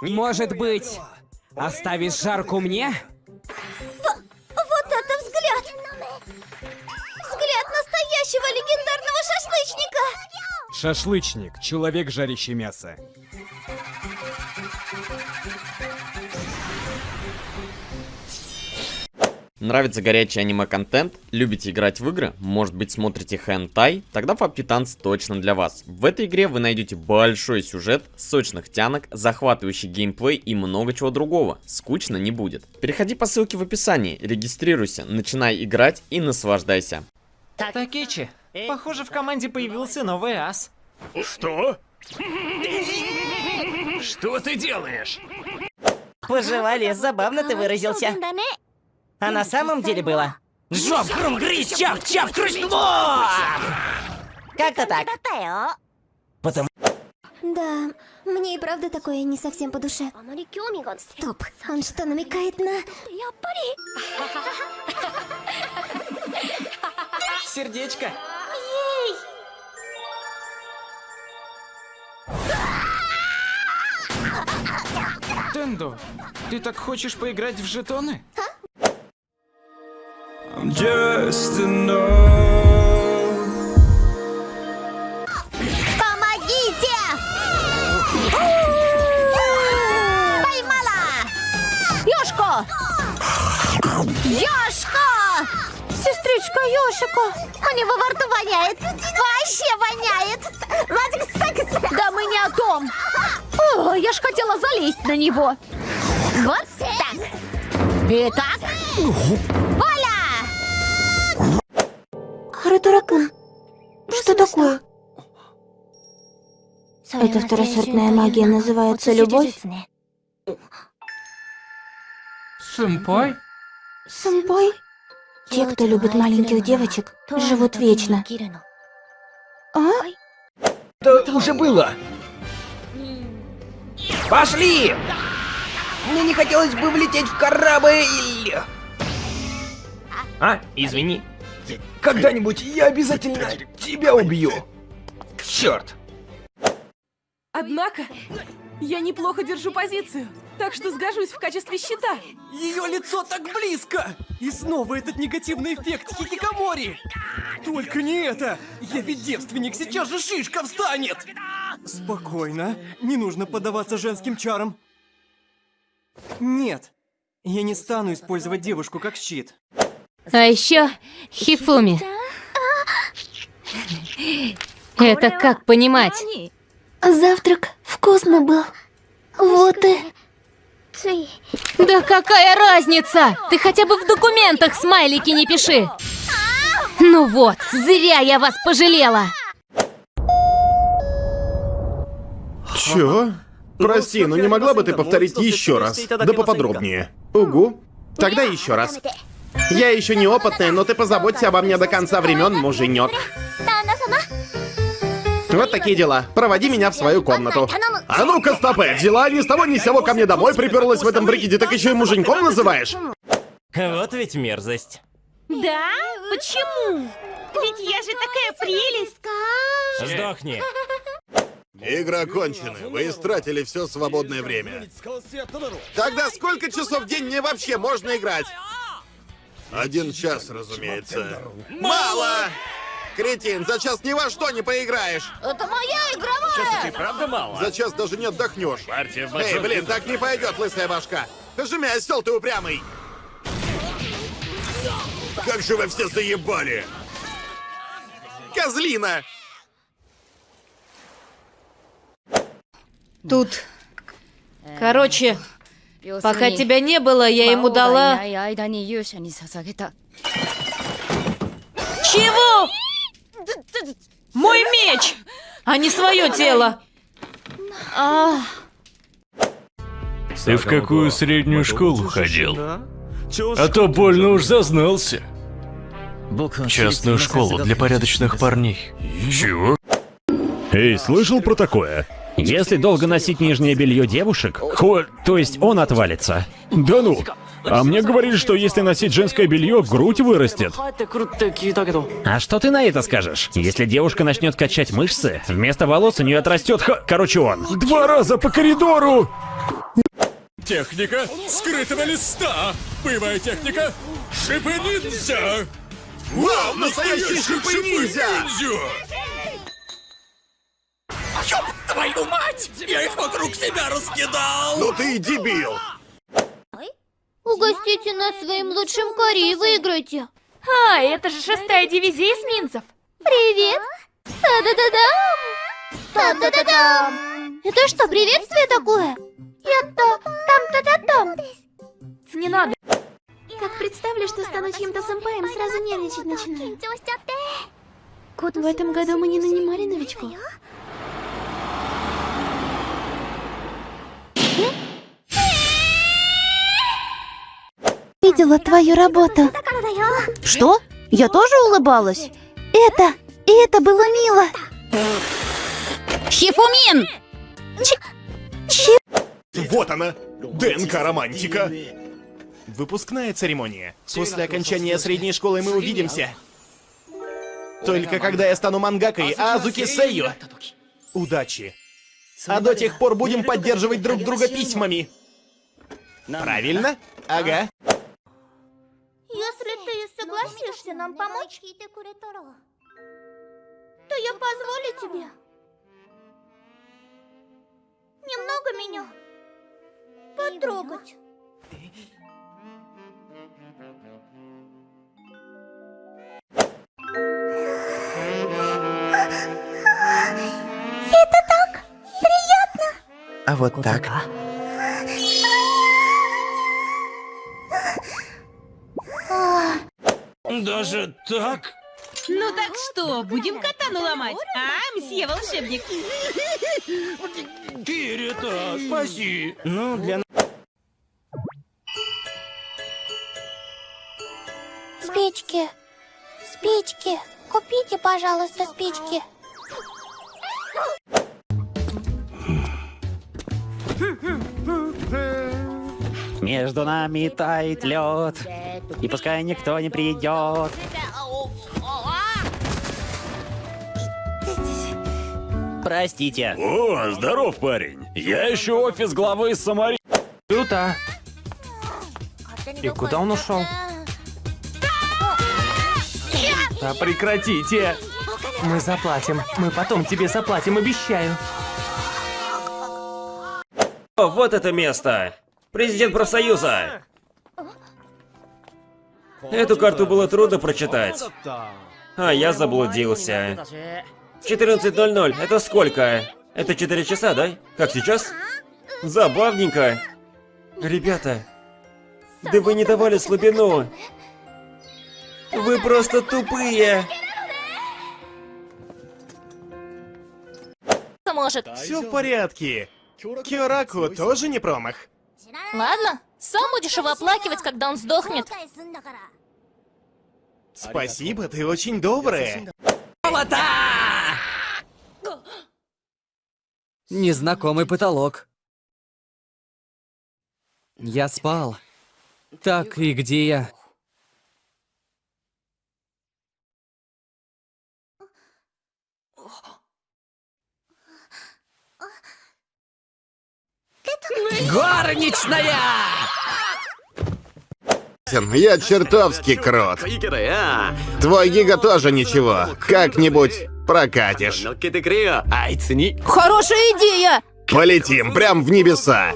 Может быть, оставишь жарку мне? Вот это взгляд! Взгляд настоящего легендарного шашлычника! Шашлычник, человек, жарящий мясо. Нравится горячий аниме-контент? Любите играть в игры? Может быть смотрите хентай? Тогда PUBG точно для вас. В этой игре вы найдете большой сюжет, сочных тянок, захватывающий геймплей и много чего другого. Скучно не будет. Переходи по ссылке в описании, регистрируйся, начинай играть и наслаждайся. Такичи, похоже в команде появился новый ас. Что? Что ты делаешь? Пожевали, забавно ты выразился. А на самом деле было... Жоп, хрум, грызь, чав, чав, крышло! Как-то так. Потому... Да, мне и правда такое не совсем по душе. Стоп, он что, намекает на... Сердечко. Тендо, ты так хочешь поиграть в жетоны? Just enough. Помогите! Поймала! Ёшко! Ёшко! Сестричка Ёшика! У него во рту воняет! Вообще воняет! Да мы не о том! О, я ж хотела залезть на него! Вот так! Итак... Оля! Харатурака, что такое? Эта второсортная магия называется любовь? Сэмпай? Сэмпай? Те, кто любит маленьких девочек, живут вечно. А? Это уже было. Пошли! Мне не хотелось бы влететь в корабль. А, извини. Когда-нибудь я обязательно тебя убью. Черт. Однако, я неплохо держу позицию, так что сгожусь в качестве щита. Ее лицо так близко! И снова этот негативный эффект хикикамори! Только не это! Я ведь девственник, сейчас же шишка встанет! Спокойно, не нужно поддаваться женским чарам. Нет, я не стану использовать девушку как щит. А еще Хифуми. Это как понимать? Завтрак вкусно был. Вот и... Да какая разница? Ты хотя бы в документах смайлики не пиши. Ну вот, зря я вас пожалела. Чё? Прости, но не могла бы ты повторить еще раз? Да поподробнее. Угу. Тогда еще раз. Я еще неопытная, но ты позаботься обо мне до конца времен, муженек. Вот такие дела. Проводи меня в свою комнату. А ну-ка, стопы! Взяла ни с того ни с сего ко мне домой, приперлась в этом прикиде, так еще и муженьком называешь? Вот ведь мерзость. Да? Почему? Ведь я же такая прелесть. Сдохни. Игры окончены. Вы истратили все свободное время. Тогда сколько часов в день мне вообще можно играть? Один час, разумеется. Мало! Кретин, за час ни во что не поиграешь. Это моя игровая! Ты правда мало? За час даже не отдохнешь. Партия в Эй, блин, так не пойдет, лысая башка. Жми, осел ты упрямый. Как же вы все заебали! Козлина! Тут... Короче, пока тебя не было, я ему дала... Чего? Мой меч, а не свое тело. А, Ты в какую среднюю школу ходил? А то больно уж зазнался. Частную школу для порядочных парней. Чего? Эй, слышал про такое? Если долго носить нижнее белье девушек, хо... то есть он отвалится. Да ну! А мне говорили, что если носить женское белье, грудь вырастет. А что ты на это скажешь? Если девушка начнет качать мышцы, вместо волос у нее отрастет х... Короче, он. Два раза по коридору! Техника скрытого листа. Боевая техника шипы ниндзя. Вау, настоящий шипы-ниндзя! Ёб мать! Я их вокруг себя раскидал! Ну ты и дебил! Угостите нас своим лучшим кори и выиграйте. А, это же шестая дивизия эсминцев. Привет! Та-да-да-дам! Та-да-да-дам! Это что, приветствие такое? Я-то там-та-та-там! Не надо. Как представлю, что стану чьим-то сэмпаем, сразу нервничать начинаю. В этом году мы не нанимали новичков. Видела твою работу. Что? Я тоже улыбалась? Это, и это было мило. Хифумин! Вот она! ДНК-романтика! Выпускная церемония. После окончания средней школы мы увидимся. Только когда я стану мангакой Азуки Сэйю. Удачи. А до тех пор будем поддерживать друг друга письмами. Правильно? Ага. Если ты согласишься нам помочь, то я позволю тебе. Немного меня. Потрогать. Это так приятно. А вот так. Даже так? Ну так что, будем катану ломать? А, мсье волшебник? Кирита, спаси. Ну, для... Спички. Спички. Купите, пожалуйста, спички. Между нами тает лед. И пускай никто не придет. Простите. О, здоров, парень. Я ищу офис главы Самари... Круто. И куда он ушел? Да прекратите! Мы заплатим. Мы потом тебе заплатим, обещаю. О, вот это место! Президент профсоюза! Эту карту было трудно прочитать. А я заблудился. 14.00, это сколько? Это 4 часа, да? Как сейчас? Забавненько. Ребята, да вы не давали слабину. Вы просто тупые. Может. Все в порядке. Киораку тоже не промах. Ладно, сам будешь его оплакивать, когда он сдохнет. Спасибо, ты очень добрая. Незнакомый потолок. Я спал. Так, и где я? Горничная! Я чертовски крот. Твой гига тоже ничего. Как-нибудь прокатишь. Хорошая идея! Полетим прям в небеса.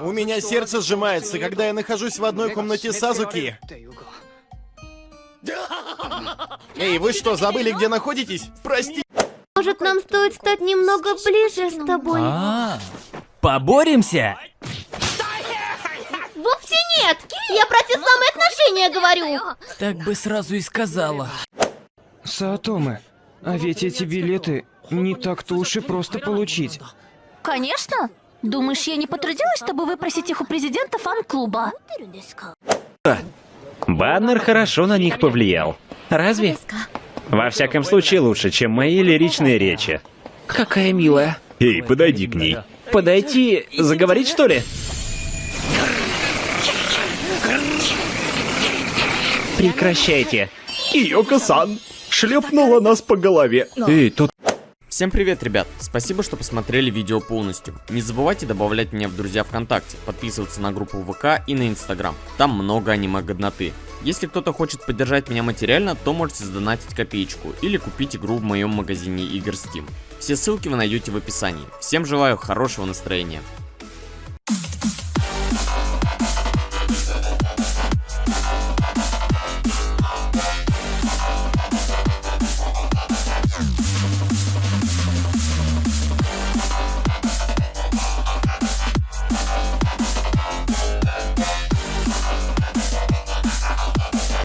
У меня сердце сжимается, когда я нахожусь в одной комнате с Азуки. Эй, вы что, забыли, где находитесь? Прости. Может, нам стоит стать немного ближе с тобой? А, поборемся? Вовсе нет! Я про те самые отношения говорю! Так бы сразу и сказала. Саатоме, а ведь эти билеты не так-то уж и просто получить. Конечно. Думаешь, я не потрудилась, чтобы выпросить их у президента фан-клуба? Баннер хорошо на них повлиял. Разве? Во всяком случае, лучше, чем мои лиричные речи. Какая милая. Эй, подойди к ней. Подойти, заговорить что ли? Прекращайте. Киоко-сан шлепнула нас по голове. Эй, тут... Всем привет, ребят! Спасибо, что посмотрели видео полностью. Не забывайте добавлять меня в друзья ВКонтакте, подписываться на группу ВК и на Инстаграм. Там много аниме-годноты. Если кто-то хочет поддержать меня материально, то можете задонатить копеечку или купить игру в моем магазине игр Steam. Все ссылки вы найдете в описании. Всем желаю хорошего настроения.